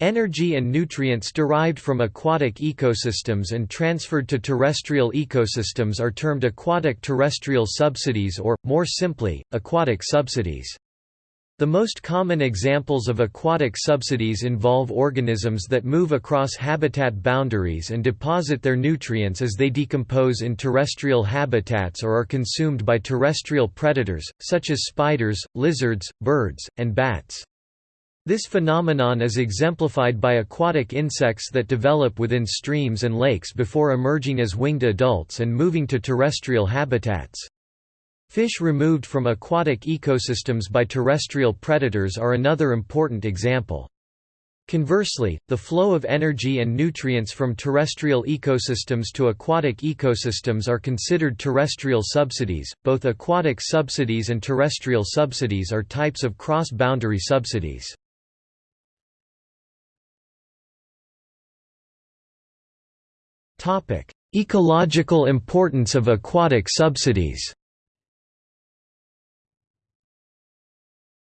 Energy and nutrients derived from aquatic ecosystems and transferred to terrestrial ecosystems are termed aquatic terrestrial subsidies or, more simply, aquatic subsidies. The most common examples of aquatic subsidies involve organisms that move across habitat boundaries and deposit their nutrients as they decompose in terrestrial habitats or are consumed by terrestrial predators, such as spiders, lizards, birds, and bats. This phenomenon is exemplified by aquatic insects that develop within streams and lakes before emerging as winged adults and moving to terrestrial habitats. Fish removed from aquatic ecosystems by terrestrial predators are another important example. Conversely, the flow of energy and nutrients from terrestrial ecosystems to aquatic ecosystems are considered terrestrial subsidies. Both aquatic subsidies and terrestrial subsidies are types of cross-boundary subsidies. Topic: Ecological importance of aquatic subsidies.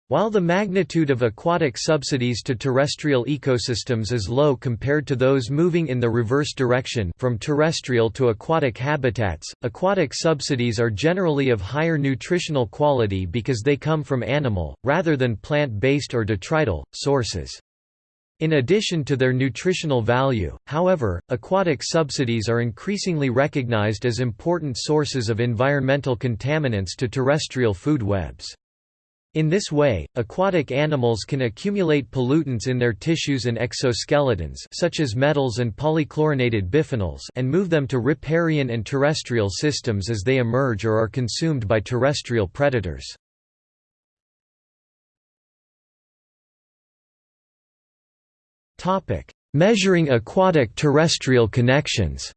While the magnitude of aquatic subsidies to terrestrial ecosystems is low compared to those moving in the reverse direction from terrestrial to aquatic habitats, aquatic subsidies are generally of higher nutritional quality because they come from animal, rather than plant-based or detrital, sources. In addition to their nutritional value, however, aquatic subsidies are increasingly recognized as important sources of environmental contaminants to terrestrial food webs. In this way, aquatic animals can accumulate pollutants in their tissues and exoskeletons such as metals and polychlorinated biphenyls and move them to riparian and terrestrial systems as they emerge or are consumed by terrestrial predators. Measuring aquatic terrestrial connections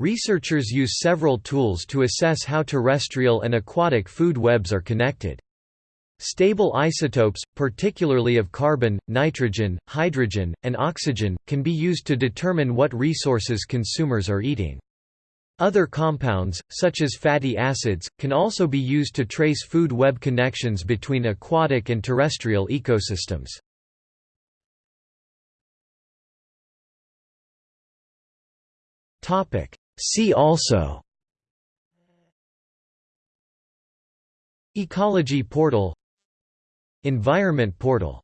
Researchers use several tools to assess how terrestrial and aquatic food webs are connected. Stable isotopes, particularly of carbon, nitrogen, hydrogen, and oxygen, can be used to determine what resources consumers are eating. Other compounds, such as fatty acids, can also be used to trace food web connections between aquatic and terrestrial ecosystems. See also. Ecology portal. Environment portal